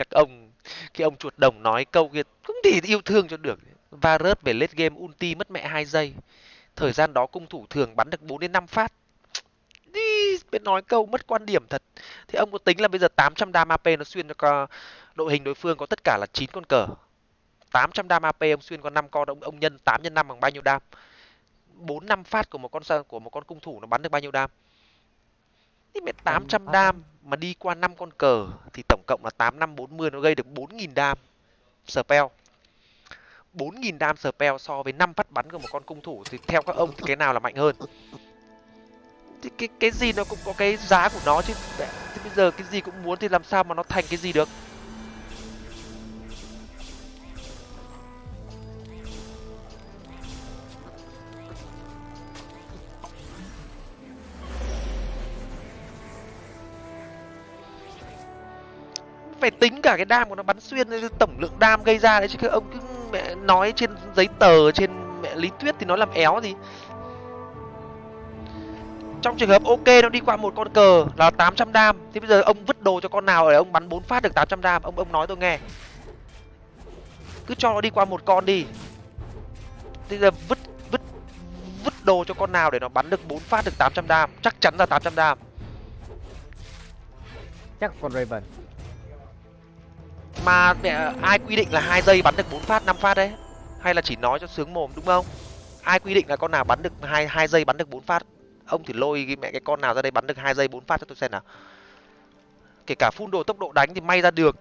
các ông, cái ông chuột đồng nói câu kia, cũng thì yêu thương cho được. Varus về late game ulti mất mẹ 2 giây. Thời gian đó cung thủ thường bắn được 4 đến 5 phát. Đi, biết nói câu mất quan điểm thật. Thì ông có tính là bây giờ 800 đam AP nó xuyên cho đội hình đối phương có tất cả là 9 con cờ. 800 đam AP ông xuyên có 5 con ông ông nhân 8 nhân 5 bằng bao nhiêu đam? 4 5 phát của một con của một con cung thủ nó bắn được bao nhiêu đam? Thì mẹ 800 đam mà đi qua 5 con cờ thì tổng cộng là 8 năm 40 nó gây được 4000 đam spell. 4000 đam spell so với 5 phát bắn của một con cung thủ thì theo các ông thì cái nào là mạnh hơn? Thì cái cái gì nó cũng có cái giá của nó chứ. Thì bây giờ cái gì cũng muốn thì làm sao mà nó thành cái gì được phải tính cả cái đam của nó bắn xuyên tổng lượng đam gây ra đấy, chứ ông cứ mẹ nói trên giấy tờ, trên mẹ lý thuyết thì nó làm éo gì. Trong trường hợp ok, nó đi qua một con cờ là 800 đam. Thì bây giờ ông vứt đồ cho con nào để ông bắn bốn phát được 800 đam? Ông ông nói tôi nghe. Cứ cho nó đi qua một con đi. Bây giờ vứt vứt vứt đồ cho con nào để nó bắn được bốn phát được 800 đam? Chắc chắn là 800 đam. Chắc con Raven mà, mẹ, ai quy định là hai giây bắn được bốn phát, năm phát đấy? Hay là chỉ nói cho sướng mồm, đúng không? Ai quy định là con nào bắn được hai hai giây bắn được bốn phát? Ông thì lôi cái mẹ cái con nào ra đây bắn được hai giây bốn phát cho tôi xem nào. Kể cả phun đồ tốc độ đánh thì may ra được.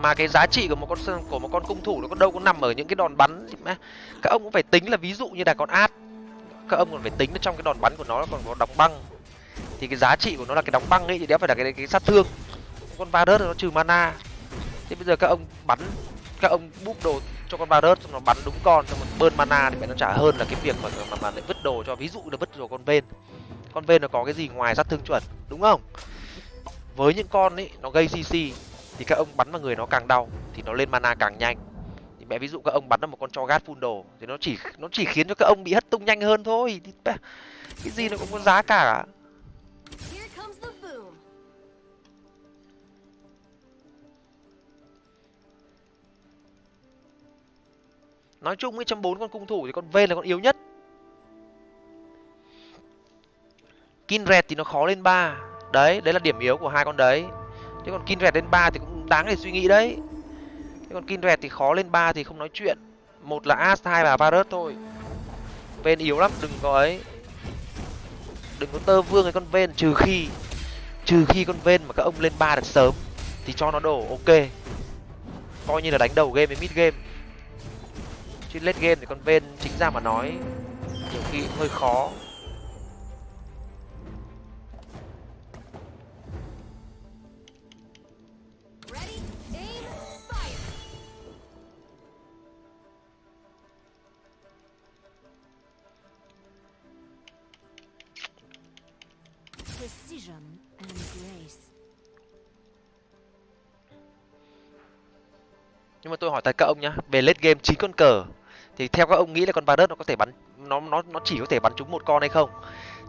Mà cái giá trị của một con của một con cung thủ nó có đâu có nằm ở những cái đòn bắn các ông cũng phải tính là ví dụ như là con át. Các ông còn phải tính trong cái đòn bắn của nó còn có đóng băng. Thì cái giá trị của nó là cái đóng băng ấy thì đéo phải là cái cái sát thương. Con Varus nó trừ mana. Thế bây giờ các ông bắn các ông búp đồ cho con Varus nó bắn đúng con xong rồi bơn mana thì mẹ nó trả hơn là cái việc mà mà, mà lại vứt đồ cho ví dụ là vứt đồ con ven con ven nó có cái gì ngoài sát thương chuẩn đúng không? Với những con ấy nó gây cc thì các ông bắn vào người nó càng đau thì nó lên mana càng nhanh. Thì mẹ ví dụ các ông bắn vào một con cho gát phun đồ thì nó chỉ nó chỉ khiến cho các ông bị hất tung nhanh hơn thôi. Thì cái gì nó cũng có giá cả. Nói chung ấy trong bốn con cung thủ thì con v là con yếu nhất. Kinred thì nó khó lên ba. Đấy đấy là điểm yếu của hai con đấy. Chứ còn Kinred lên ba thì cũng đáng để suy nghĩ đấy. Thế còn Kindred thì khó lên ba thì không nói chuyện. Một là As hai là Varus thôi. Ven yếu lắm, đừng có ấy. Đừng có tơ vương cái con Ven, trừ khi trừ khi con Ven mà các ông lên ba được sớm, thì cho nó đổ, ok. Coi như là đánh đầu game với mid game. Chứ late game thì con Ven chính ra mà nói, nhiều khi hơi khó. Hỏi thật các ông nhá. Về late game chín con cờ, thì theo các ông nghĩ là con Varus nó có thể bắn, nó nó nó chỉ có thể bắn trúng một con hay không?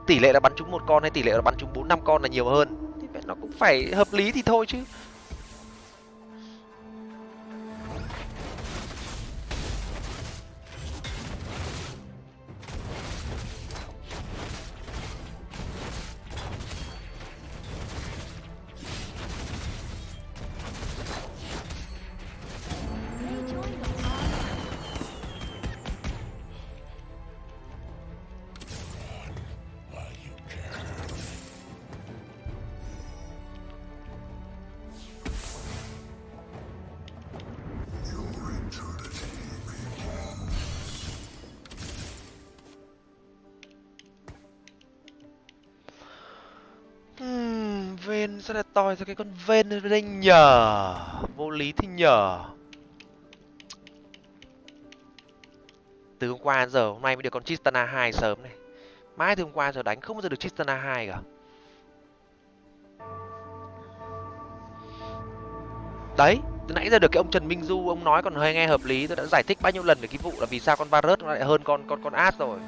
Tỷ lệ là bắn trúng một con hay tỷ lệ là bắn trúng bốn năm con là nhiều hơn? Thì nó cũng phải hợp lý thì thôi chứ. ven sao lại tòi ra cái con ven lên đây nhờ. Vô lý thì nhờ. Từ hôm qua giờ, hôm nay mới được con Tristana 2 sớm này. Mai thì hôm qua giờ đánh không bao giờ được Tristana 2 cả. Đấy, từ nãy giờ được cái ông Trần Minh Du, ông nói còn hơi nghe hợp lý. Tôi đã giải thích bao nhiêu lần về cái vụ là vì sao con Varus nó lại hơn con con con As rồi.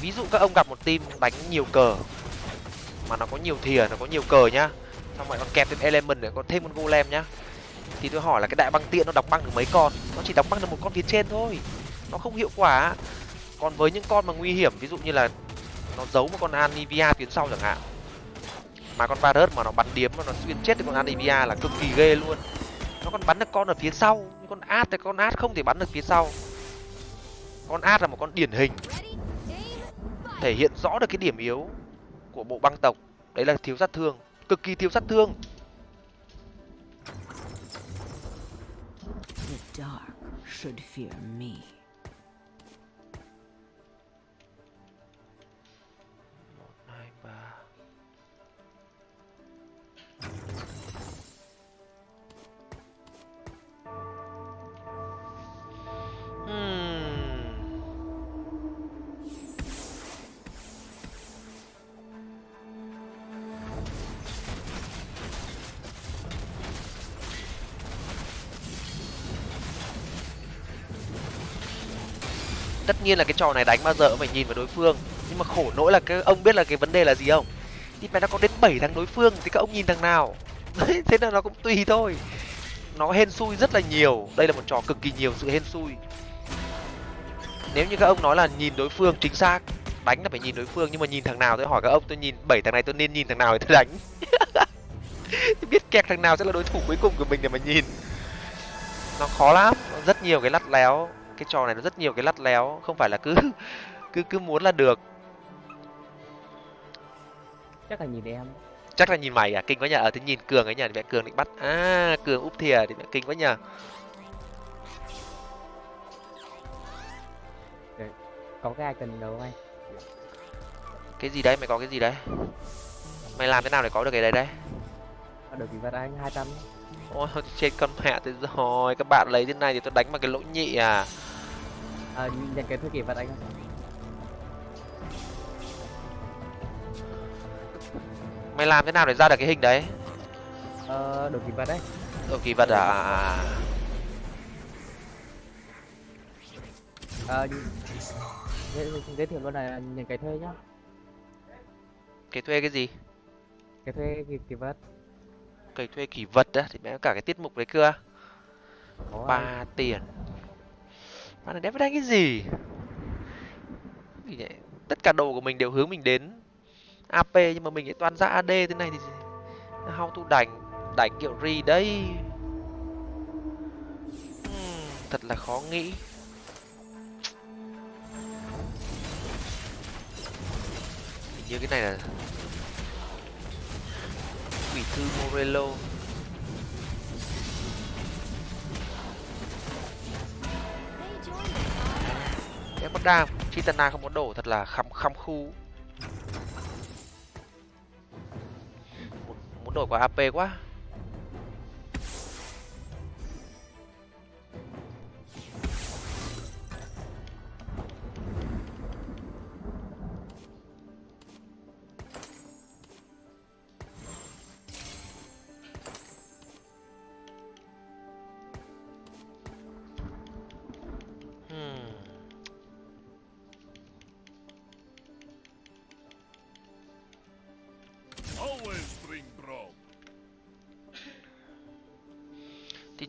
Ví dụ các ông gặp một team đánh nhiều cờ mà nó có nhiều thìa, nó có nhiều cờ nhá. Xong rồi còn kẹp thêm element nữa còn thêm con golem nhá. Thì tôi hỏi là cái đại băng tiện nó đóng băng được mấy con? Nó chỉ đóng băng được một con phía trên thôi. Nó không hiệu quả. Còn với những con mà nguy hiểm, ví dụ như là nó giấu một con anivia phía sau chẳng hạn. Mà con varus mà nó bắn điếm mà nó xuyên chết được con anivia là cực kỳ ghê luôn. Nó còn bắn được con ở phía sau. Nhưng con ad thì con ad không thể bắn được phía sau. Con ad là một con điển hình. Thể hiện rõ được cái điểm yếu của bộ băng tộc đấy là thiếu sát thương, cực kỳ thiếu sát thương The dark should fear me. Nhiên là cái trò này đánh bao giờ cũng phải nhìn vào đối phương. Nhưng mà khổ nỗi là cái ông biết là cái vấn đề là gì không? Thì mày nó có đến bảy thằng đối phương thì các ông nhìn thằng nào? Đấy, thế là nó cũng tùy thôi. Nó hên xui rất là nhiều. Đây là một trò cực kỳ nhiều sự hên xui. Nếu như các ông nói là nhìn đối phương chính xác đánh là phải nhìn đối phương nhưng mà nhìn thằng nào tôi hỏi các ông tôi nhìn bảy thằng này tôi nên nhìn thằng nào để tôi đánh? Thì biết kẹt thằng nào sẽ là đối thủ cuối cùng của mình để mà nhìn. Nó khó lắm nó rất nhiều cái lắt léo cái trò này nó rất nhiều cái lắt léo không phải là cứ cứ cứ muốn là được. Chắc là nhìn em. Chắc là nhìn mày à? Kinh quá nhờ. Ở thế nhìn cường ấy nhờ mẹ cường định bắt. À cường úp thìa thì mẹ kinh quá nhờ. Có cái ai cần đâu anh. Cái gì đấy? Mày có cái gì đấy? Mày làm thế nào để có được cái đấy đấy? Được kỳ vật anh hai trăm. Ôi trên con mẹ thế rồi. Các bạn lấy thế này thì tôi đánh bằng cái lỗ nhị à à, nhận cái thuê kỳ vật anh không? Mày làm thế nào để ra được cái hình đấy? Ờ được kỳ vật đấy. Ở kỳ vật à, à, à. ờ giới, thiệu luôn là nhận cái thuê nhá. Cái thuê cái gì? Cái thuê kỳ, kỳ vật. Cái thuê kỳ vật á thì mẹ cả cái tiết mục đấy cơ. Ba tiền mà này đéo đánh cái gì? Gì tất cả đồ của mình đều hướng mình đến ap nhưng mà mình lại toàn ra ad thế này thì how to đánh đánh kiểu gì đây? Hmm, thật là khó nghĩ. Hình như cái này là quỷ thư morello. Em mất đam. Chitana không có đổ thật là khăm khăm khu. Muốn, muốn đổi qua ap quá.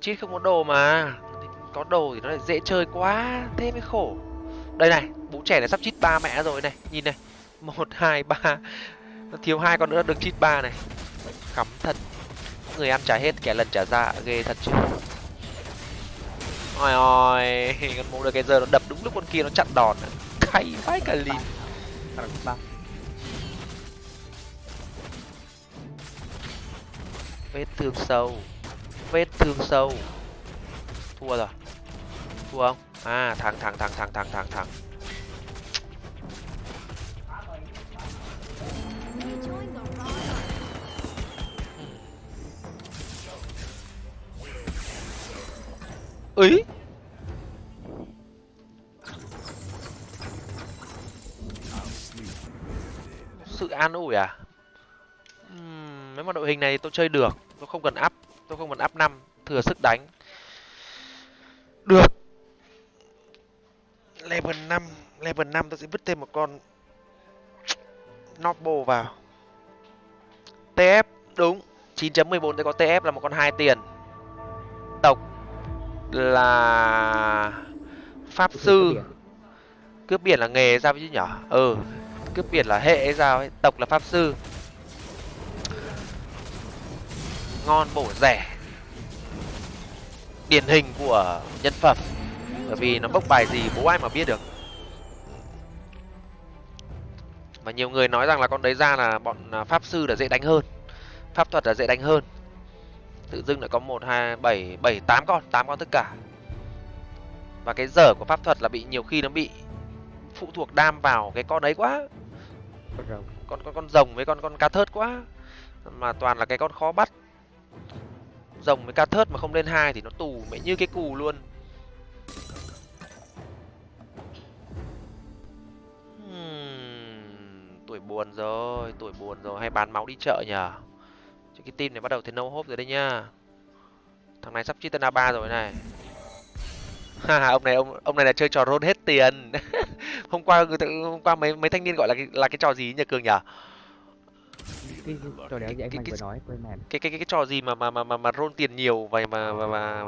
Chít không có đồ mà. Có đồ thì nó lại dễ chơi quá, thế mới khổ. Đây này, bố trẻ này sắp chít ba mẹ rồi này. Nhìn này, một, hai, ba. Nó thiếu hai con nữa, được chít ba này. Khắm thật. Người ăn trả hết, kẻ lần trả ra, ghê thật chứ. Ôi ôi, con mũ được cái giờ nó đập đúng lúc con kia nó chặn đòn à. vãi cả lìn. Ba vết thương sâu vết thương sâu. Thua rồi. Thua không? À thắng thắng thắng thắng thắng thắng thắng ấy sự an ủi à? Mấy nếu mà đội hình này tôi chơi được, tôi không cần áp tôi không muốn up năm thừa sức đánh. Được. Level 5 level 5 tôi sẽ vứt thêm một con Noble vào. TF đúng. 9.14 tôi có TF là một con hai tiền. Tộc là pháp sư. cướp biển là nghề sao chứ nhở? Ừ cướp biển là hệ hay sao ấy? Tộc là pháp sư ngon bổ rẻ. Điển hình của nhân phẩm. Bởi vì nó bốc bài gì bố ai mà biết được. Và nhiều người nói rằng là con đấy ra là bọn à, pháp sư là dễ đánh hơn. Pháp thuật là dễ đánh hơn. Tự dưng lại có một hai bảy bảy tám con tám con tất cả. Và cái dở của pháp thuật là bị nhiều khi nó bị phụ thuộc đam vào cái con ấy quá. Con con con rồng với con con cá thớt quá. Mà toàn là cái con khó bắt rồng với ca thớt mà không lên hai thì nó tù mẹ như cái cù luôn. Hmm, tuổi buồn rồi tuổi buồn rồi hay bán máu đi chợ nhờ. Chứ cái team này bắt đầu thấy nâu hốp rồi đấy nhá. Thằng này sắp chitana ba rồi này. Ha ông này ông ông này là chơi trò rôn hết tiền. Hôm qua người hôm qua mấy mấy thanh niên gọi là cái, là cái trò gì nhỉ cường nhỉ cái trò anh cái- mình cái- vừa nói quên mèn cái cái cái, trò gì mà mà mà mà, mà roll tiền nhiều vậy mà mà, mà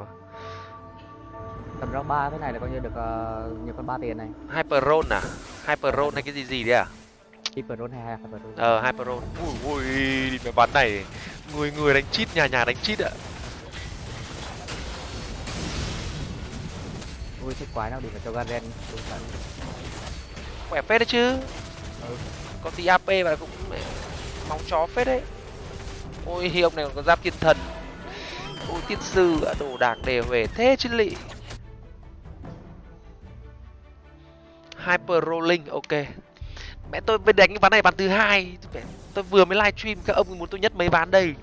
tầm round ba cái này là coi như được ờ, nhiều con ba tiền này. Hyper roll à? Hyper roll hay cái gì gì đấy à? Hyper roll hay hyper roll? Ờ hyper roll. Ui ui đi mẹ bắn này. Người người đánh chít nhà nhà đánh chít ạ. Ui thích quái nào đi mà cho garen khỏe phết đấy chứ. Ừ. có tí ap và cũng móng chó phết đấy. Ôi ông này còn có giáp thiên thần. Ôi tiên sư ạ, đồ đạc đề huề thế chứ lị. Hyper rolling ok. Mẹ tôi mới đánh cái ván này ván thứ hai. Tôi vừa mới livestream các ông muốn tôi nhất mấy ván đây.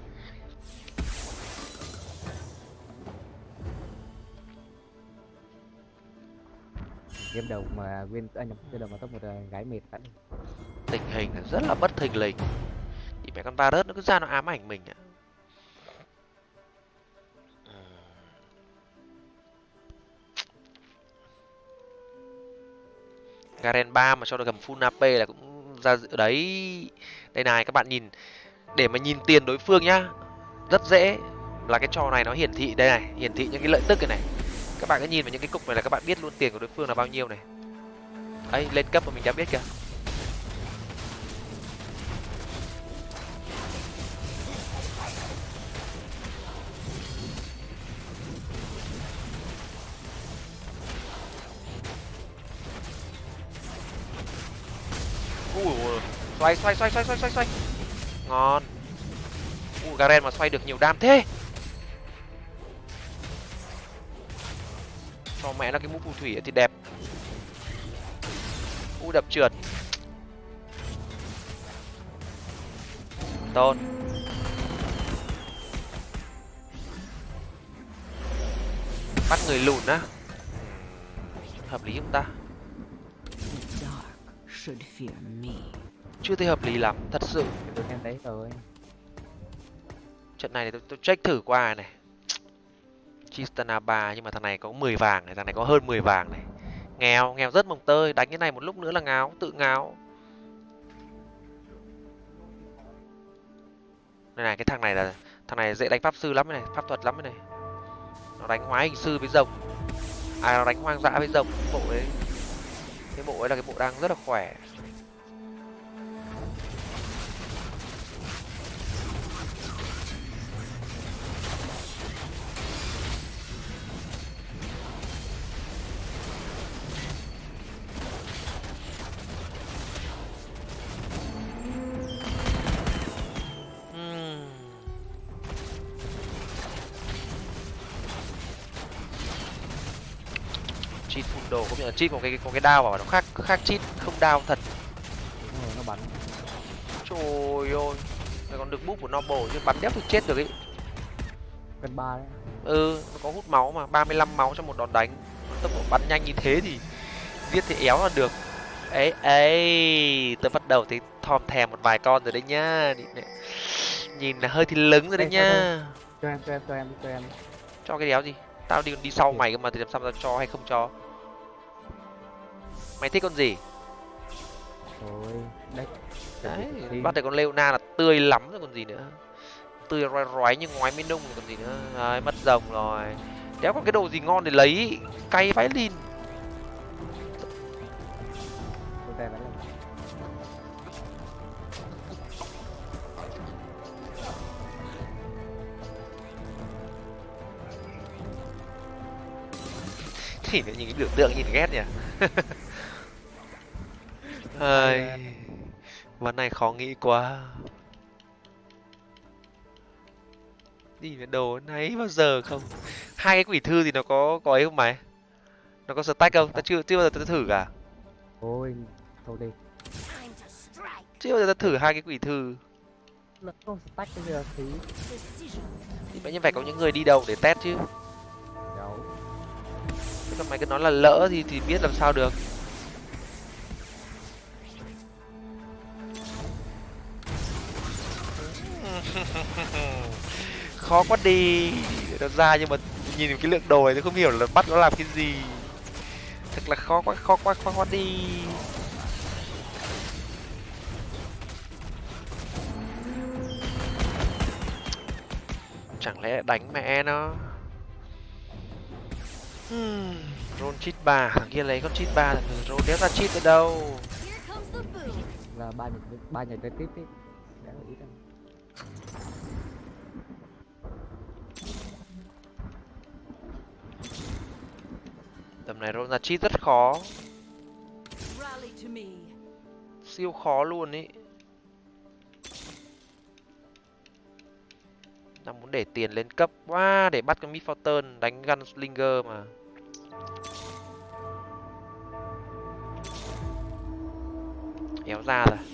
Game đầu mà win anh nhầm game đầu mà top một ờ, gái mệt vậy tình hình là rất là bất thình lình mẹ con Varus nó cứ ra nó ám ảnh mình ạ. Garen 3 mà cho được cầm full AP là cũng ra dự đấy. Đây này, các bạn nhìn, để mà nhìn tiền đối phương nhá, rất dễ. Là cái trò này nó hiển thị, đây này, hiển thị những cái lợi tức cái này. Các bạn cứ nhìn vào những cái cục này là các bạn biết luôn tiền của đối phương là bao nhiêu này. Ấy lên cấp mà mình đã biết kìa. Xoay xoay xoay xoay xoay xoay xoay. Ngon. U, garen mà xoay được nhiều đam thế. Cho mẹ nó cái mũ phù thủy thì đẹp. U đập trượt. Tôn. Bắt người lùn á. Hợp lý chúng ta? Chưa thấy hợp lý lắm thật sự tôi em đấy rồi trận này thì tôi, tôi check thử qua này Chistana 3 nhưng mà thằng này có 10 vàng này, thằng này có hơn 10 vàng này. Nghèo, nghèo rất mồng tơi, đánh cái này một lúc nữa là ngáo, tự ngáo. Đây này, cái thằng này là thằng này dễ đánh pháp sư lắm này, pháp thuật lắm này. Nó đánh hóa hình sư với rồng. À nó đánh hoang dã với rồng, bộ đấy. Cái bộ ấy là cái bộ đang rất là khỏe. Đồ cũng như là cheat có cái có cái đao vào nó khác khác cheat không đao thật. Rồi nó bắn. Trời ơi này còn được búp của noble chứ bắn đéo thì chết được ấy cân ba đấy. Ừ nó có hút máu mà 35 máu trong một đòn đánh. Tốc độ bắn nhanh như thế thì giết thì éo là được. Ấy ấy tôi bắt đầu thấy thòm thèm một vài con rồi đấy nhá. Nhìn, là hơi thì lứng rồi đấy nhá. cho em cho em cho em cho em. Cho cái đéo gì? Tao đi đi sau Ừ. mày cơ mà thì làm sao tao cho hay không cho mày thích con gì? Thôi đấy đấy Thì- bắt được con leona là tươi lắm rồi còn gì nữa. Tươi rói rói như ngoái mới nung rồi còn gì nữa. Đấy, mất rồng rồi. Đéo có cái đồ gì ngon để lấy cay vãi là nhìn nhìn cái biểu tượng nhìn ghét nhỉ Ai, ván này khó nghĩ quá. Đi với đồ nấy bao giờ không? Hai cái quỷ thư thì nó có có ấy không mày? Nó có stack không? Ta chưa chưa bao giờ ta thử cả. Thôi thôi đi. Chưa bao giờ ta thử hai cái quỷ thư. Nó không stack bây giờ thì thì vậy phải có những người đi đầu để test chứ. Đâu. Mày cứ nói là lỡ thì thì biết làm sao được khó quá đi. Nó ra nhưng mà nhìn cái lượng đồ này tôi không hiểu là bắt nó làm cái gì. Thật là khó quá khó quá khó quá đi. Chẳng lẽ đánh mẹ nó? Hmm, roll cheat ba. Thằng kia lấy con cheat ba thằng roll đéo ra cheat ở đâu. Là ba nhảy ba nhảy tới tiếp đi tầm này roll ra cheat rất khó. Siêu khó luôn ý. Đang muốn để tiền lên cấp quá để bắt cái Midfortune đánh Gunslinger mà. Éo ra rồi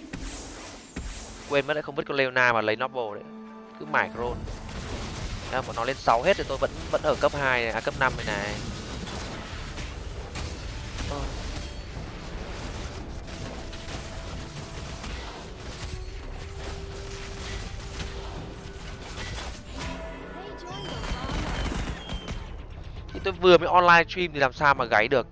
quên mất lại không vứt con Leona mà lấy Noble đấy. Cứ mải roll Đấy, bọn nó lên 6 hết thì tôi vẫn vẫn ở cấp 2 này, à cấp 5 này này. Thì tôi vừa mới online stream thì làm sao mà gáy được?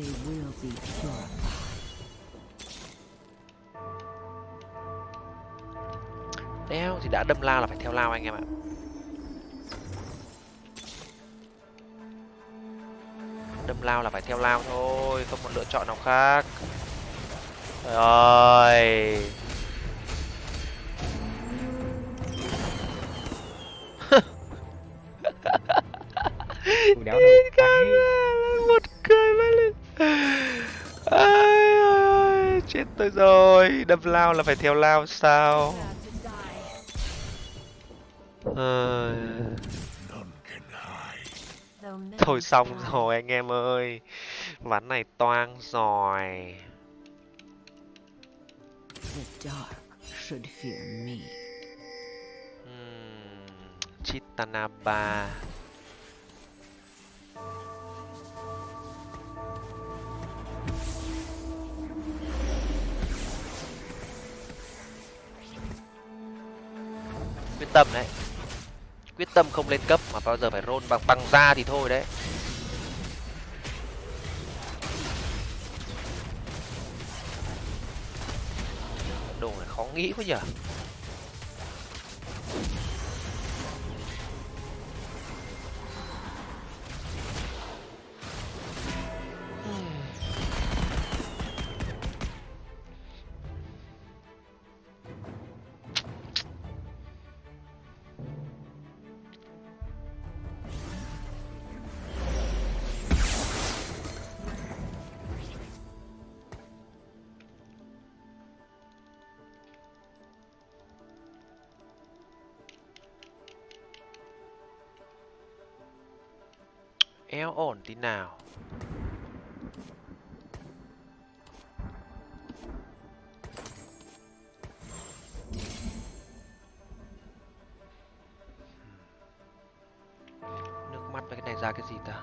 They will be purified. Đéo thì đã đâm lao là phải theo lao anh em ạ. Đâm lao là phải theo lao thôi, không một lựa chọn nào khác. Trời Đâm lao là phải theo lao sao? à... Thôi xong rồi, anh em ơi. Ván này toang rồi. hmm. Chitanaba. Quyết tâm đấy. Quyết tâm không lên cấp mà bao giờ phải rôn bằng bằng da thì thôi đấy. Đồ này khó nghĩ quá nhở. Tí nào. Nước mắt với cái này ra cái gì ta?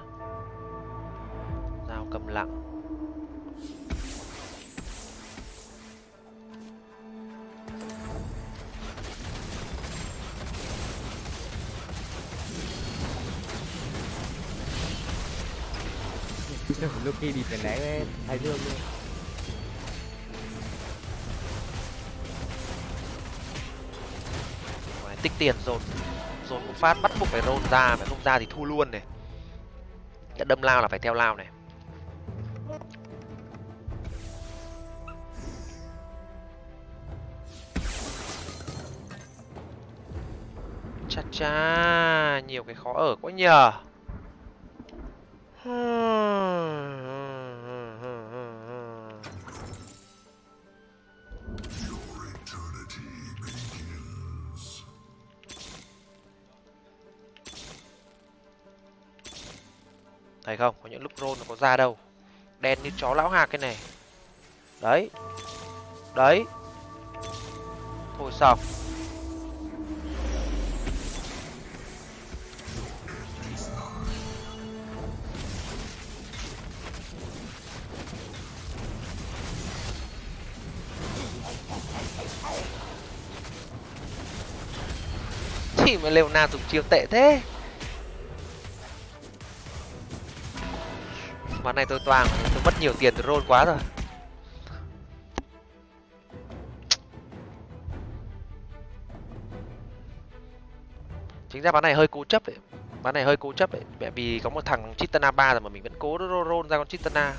Dao cầm lặng. Lúc đi tiền né thái dương luôn Ngoài tích tiền dồn dồn một phát bắt buộc phải roll ra mà không ra thì thu luôn này. Đã đâm lao là phải theo lao này. Cha cha, nhiều cái khó ở quá nhờ. Không nó có ra đâu. Đen như chó lão hạc cái này. Đấy. Đấy. Thôi xong. Chỉ mà Leona dùng chiêu tệ thế. Ván này tôi toàn tôi mất nhiều tiền từ roll quá rồi. Chính ra ván này hơi cố chấp đấy ván này hơi cố chấp đấy bởi vì có một thằng Chitana 3 rồi mà mình vẫn cố roll, roll ra con Chitana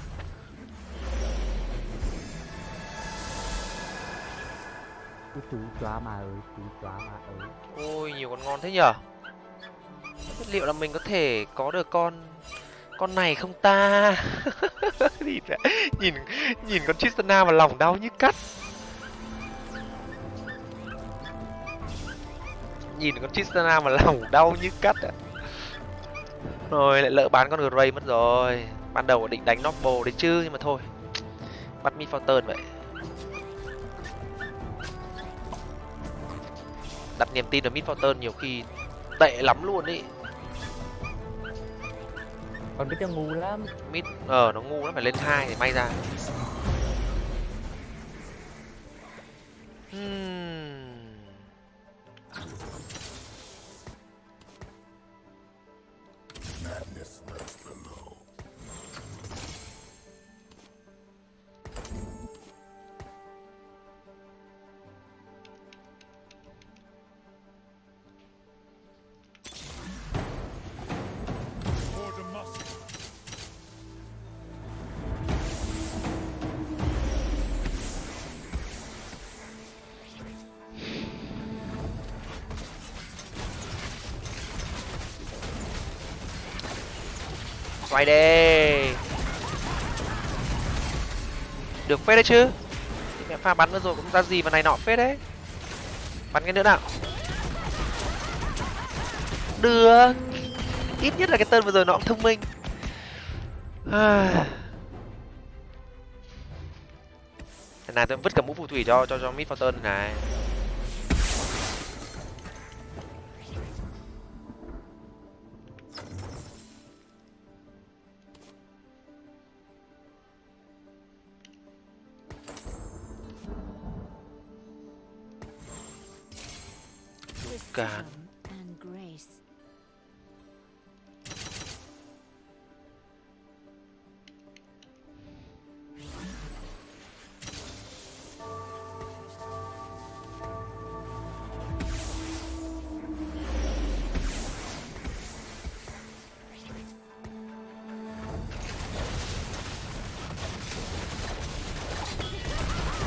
chú chóa mà ơi chú chóa mà ơi. Ôi nhiều con ngon thế nhở liệu là mình có thể có được con con này không ta. Nhìn nhìn nhìn con Tristana mà lòng đau như cắt. Nhìn con Tristana mà lòng đau như cắt ạ. Rồi, lại lỡ bán con Gray mất rồi. Ban đầu định đánh Noble đấy chứ, nhưng mà thôi. Bắt mi Fountain vậy. Đặt niềm tin vào mid Fountain nhiều khi tệ lắm luôn ý còn biết nó ngu lắm Mít, ờ nó ngu lắm phải lên hai thì may ra Hmm. Phết đấy chứ. Mẹ pha bắn nữa rồi cũng ra gì mà này nọ phết đấy. Bắn cái nữa nào. Được. Ít nhất là cái tên vừa rồi nó cũng thông minh. À. Này tôi vứt cả mũ phù thủy cho cho cho mid Fortune này. Cả.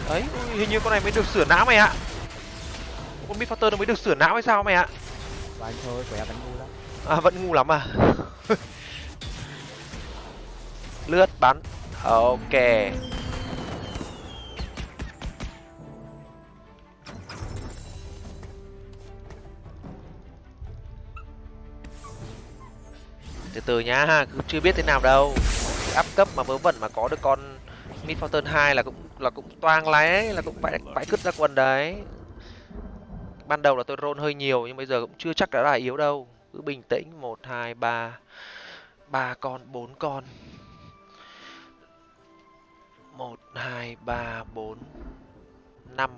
Đấy, hình như con này mới được sửa não mày ạ. Fortune nó mới được sửa não hay sao mày ạ? Của anh thôi em vẫn ngu lắm. À vẫn ngu lắm à? Lướt bắn. Ok. Từ từ nhá cứ chưa biết thế nào đâu. Áp cấp mà vớ vẩn mà có được con mid fountain 2 là cũng là cũng toang lái là cũng phải phải cứt ra quần đấy ban đầu là tôi roll hơi nhiều, nhưng bây giờ cũng chưa chắc đã là yếu đâu. Cứ bình tĩnh, một, hai, ba. Ba con, bốn con. Một, hai, ba, bốn, năm.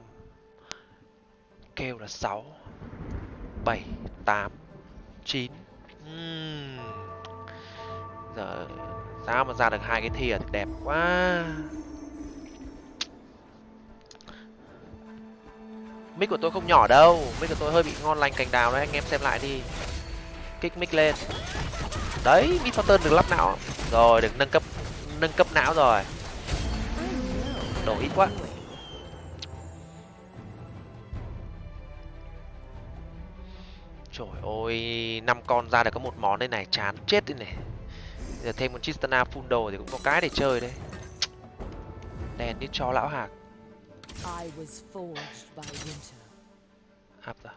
Kêu là sáu, bảy, tám, chín. Giờ, sao mà ra được hai cái thìa? Đẹp quá. Mic của tôi không nhỏ đâu. Mic của tôi hơi bị ngon lành cành đào đấy, anh em xem lại đi. Kích mic lên. Đấy, mic pattern được lắp não. Rồi, được nâng cấp nâng cấp não rồi. Đổ ít quá. Trời ơi, năm con ra được có một món đây này, chán chết đi này. Giờ thêm một chistana full đồ thì cũng có cái để chơi đấy. Đèn như cho lão hạc. I was forged by winter. áp rồi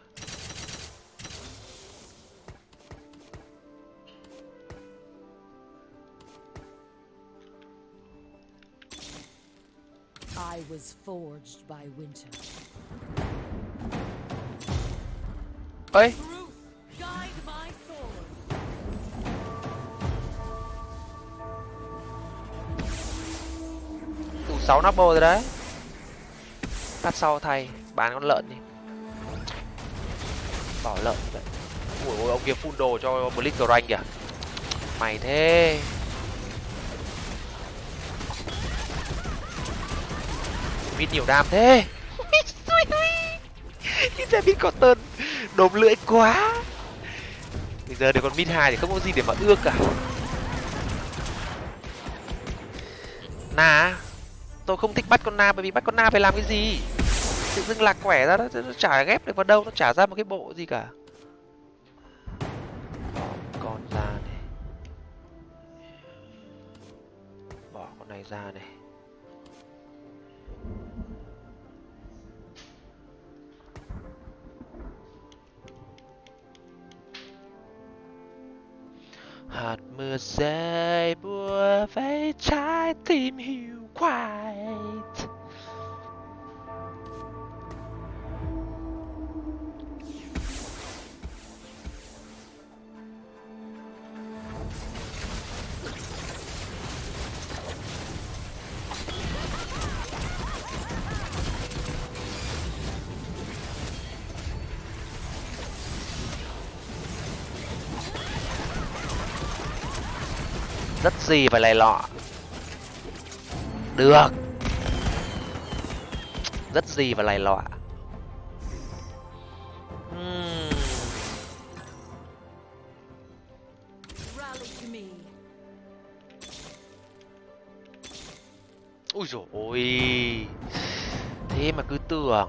I was forged by winter. ơi Truth, guide my sword. đủ sáu nắp bô rồi đấy phát sau thay, bán con lợn đi. Bỏ lợn vậy. Ui, ôi, ông kia full đồ cho blitzcrank kìa. Mày thế. Mít nhiều đam thế. Ít ra có cotton đốm lưỡi quá. Bây giờ để con mít hai thì không có gì để mà ưa cả. Na tôi không thích bắt con na bởi vì bắt con na phải làm cái gì? Tự dưng lạc quẻ ra đó nó chả ghép được vào đâu, nó chả ra một cái bộ gì cả. Bỏ con ra này. Bỏ con này ra này. Hạt mưa rơi bùa vây trái tim hiu quạnh gì phải lầy lọ. Được. Rất gì và lầy lọ. Hmm. Ui dồi ôi. Thế mà cứ tưởng.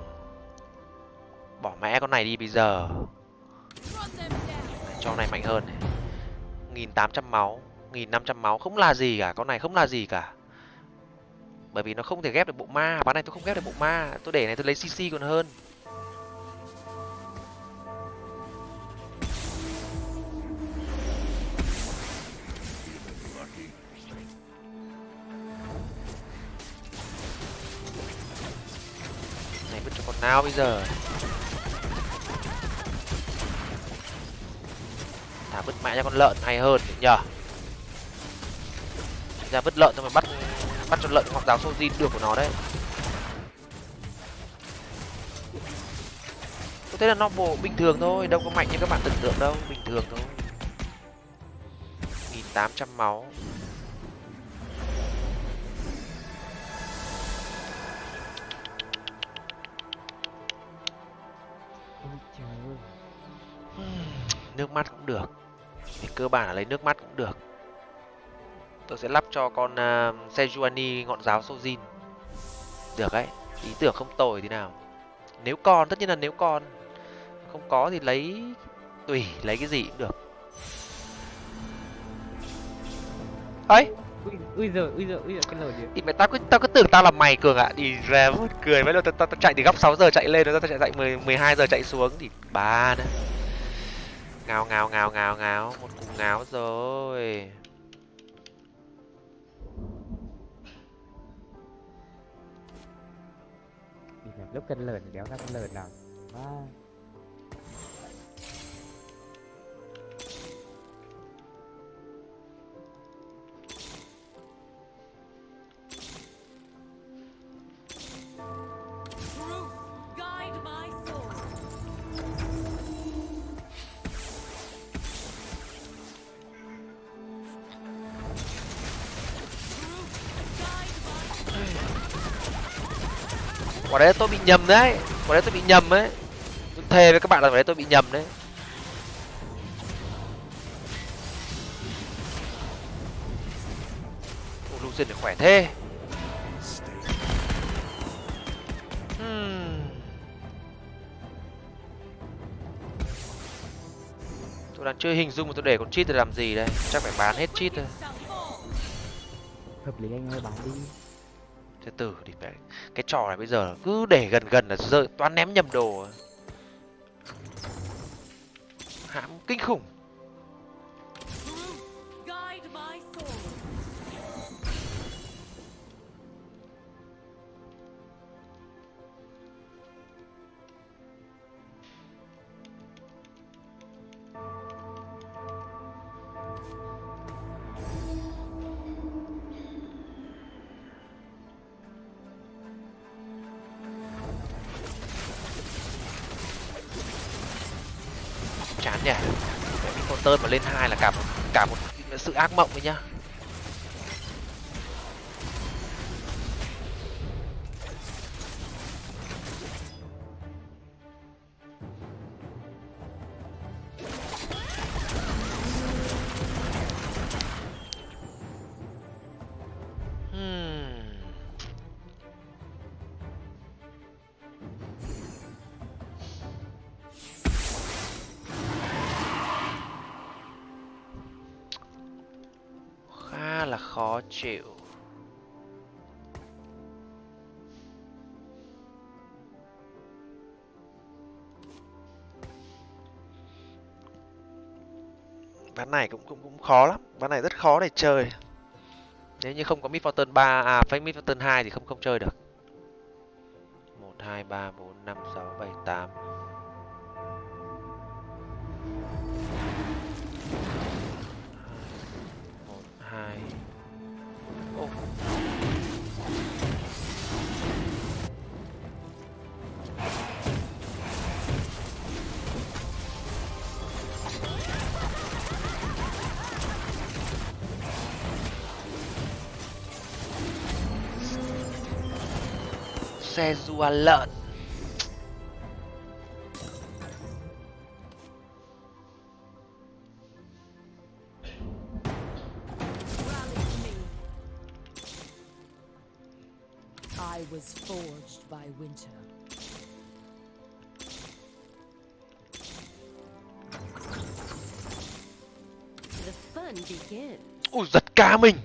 Bỏ mẹ con này đi bây giờ. Cho này mạnh hơn này. Nghìn tám trăm máu nghìn năm trăm máu, không là gì cả, con này không là gì cả. Bởi vì nó không thể ghép được bộ ma ván này tôi không ghép được bộ ma, tôi để này tôi lấy cc còn hơn. Này, vứt cho con nào bây giờ? Thả vứt mẹ cho con lợn hay hơn nhỉ? Ra vứt lợn xong rồi bắt bắt cho lợn hoặc giáo sô được của nó đấy. Tôi thấy là nó bộ bình thường thôi đâu có mạnh như các bạn tưởng tượng đâu bình thường thôi. Nghìn tám trăm máu. Nước mắt cũng được. Thì cơ bản là lấy nước mắt cũng được tôi sẽ lắp cho con uh, Sejuani ngọn giáo Sojin được đấy ý tưởng không tồi thế nào. Nếu còn tất nhiên là nếu còn không có thì lấy tùy lấy cái gì cũng được. Ấy! Ui, giời, ui giời, ui giời, cái lời gì? thì mày tao cứ tao cứ tưởng tao là mày cường ạ. Đi ra mất cười lần tao, tao, tao chạy từ góc 6 giờ chạy lên rồi tao chạy chạy 10 12 giờ chạy xuống thì ba nữa. Ngáo ngáo ngáo ngáo ngáo một cú ngáo rồi lúc cân lợn đéo ra con lợn nào Má. Quả đấy tôi bị nhầm đấy. Quả đấy tôi bị nhầm đấy tôi thề với các bạn là quả đấy tôi bị nhầm đấy. Ô Lucian khỏe thế. Hmm. tôi đang chơi hình dung mà tôi để con cheat để làm gì đây? Chắc phải bán hết cheat thôi. Hợp lý anh ơi, bán đi từ từ thì phải, cái trò này bây giờ cứ để gần gần là rơi, toán ném nhầm đồ. Hãm kinh khủng. Sự ác mộng ấy nhá. Ván này cũng cũng cũng khó lắm. Ván này rất khó để chơi. Nếu như không có mid fortune ba à phải mid fortune hai thì không không chơi được. Một, hai, ba, bốn, năm, sáu, bảy, tám. Một, hai. Ô. says you a lot. I was forged by winter. The fun begins. Ôi giật cả mình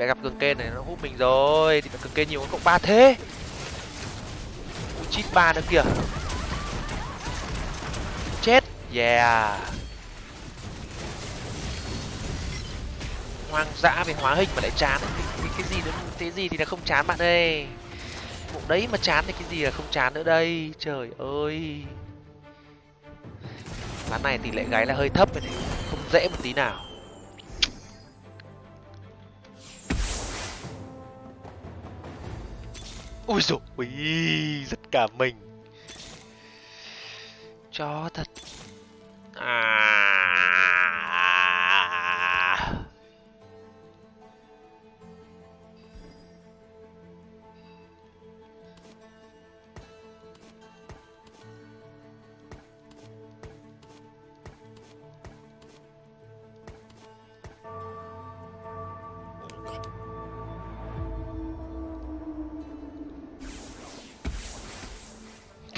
phải gặp cường kên này nó hút mình rồi. Thì cường kên nhiều cộng ba thế. Ui chít ba nữa kìa. Chết. Yeah. Hoang dã về hóa hình mà lại chán. Cái, cái, cái gì nữa? Thế gì thì là không chán bạn ơi. Bộ đấy mà chán thì cái gì là không chán nữa đây. Trời ơi. Ván này tỷ lệ gáy là hơi thấp rồi này. Không dễ một tí nào. Ui dồi ui giật cả mình. Chó thật. À.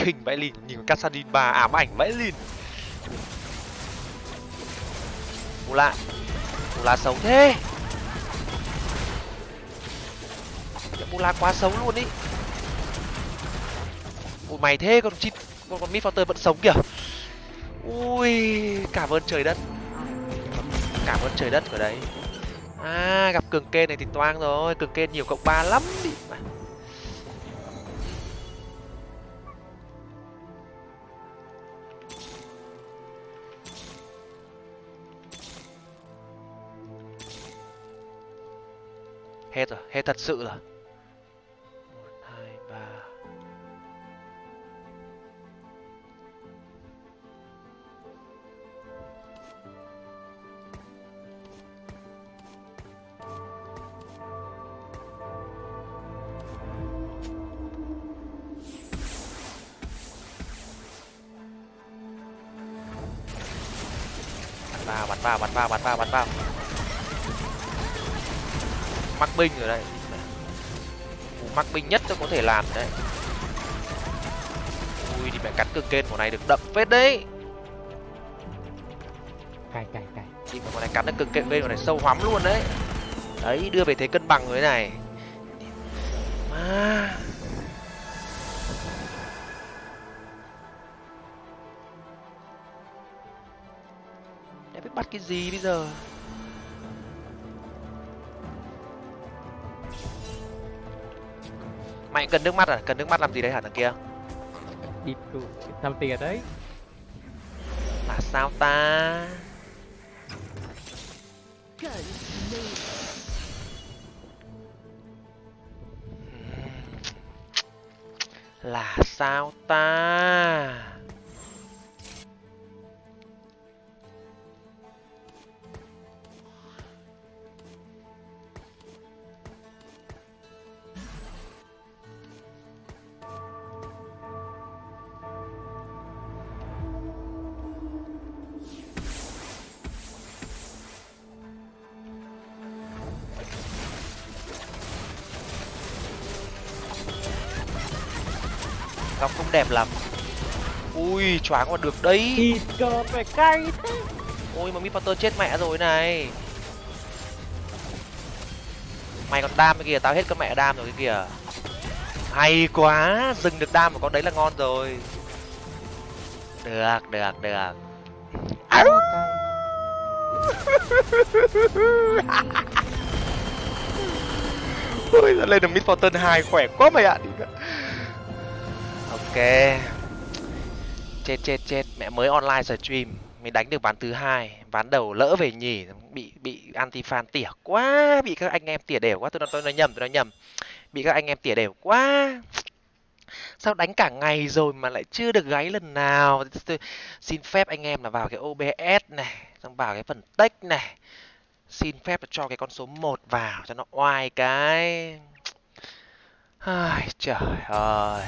khinh vãi lìn, nhìn Kassadin Cassadin 3 ám ảnh vãi lìn. Bù lại bù xấu thế. Mù bù quá xấu luôn ý. Ui mày thế còn chít con con mid vẫn sống kìa. Ui, cảm ơn trời đất. Cảm ơn trời đất ở đấy. À gặp cường kên này thì toang rồi, cường kên nhiều cộng ba lắm đi hay thật sự là. một hai ba bắn vào bắn vào bắn vào bắn vào bắn vào mắc binh rồi đây Cú mắc binh nhất tôi có thể làm đấy. Ui thì mẹ cắn cực kên của này được đậm phết đấy. Cày cày cày thì mà con này cắn được cực kên bên của này sâu hoắm luôn đấy. Đấy đưa về thế cân bằng rồi này. Mà để biết bắt cái gì bây giờ mày cần nước mắt à? Cần nước mắt làm gì đấy hả thằng kia? Đi năm tiền đấy. Là sao ta? Là sao ta góc không đẹp lắm. Ui choáng còn được đấy. Thịt cờ phải cay thế. Ôi mà mi potter chết mẹ rồi này. Mày còn đam cái kìa tao hết con mẹ đam rồi cái kìa hay quá dừng được đam của con đấy là ngon rồi. Được được được. Áo. ôi giờ lên được mid fortune hai khỏe quá mày ạ ok. Chết chết chết. Mẹ mới online stream. Mình đánh được ván thứ hai. Ván đầu lỡ về nhì, bị bị anti fan tỉa quá. Bị các anh em tỉa đều quá. Tôi nói tôi nói nhầm, tôi nói nhầm. Bị các anh em tỉa đều quá. Sao đánh cả ngày rồi mà lại chưa được gáy lần nào? Tôi xin phép anh em là vào cái obs này, xong vào cái phần text này. Xin phép là cho cái con số 1 vào cho nó oai cái. Ai, trời ơi.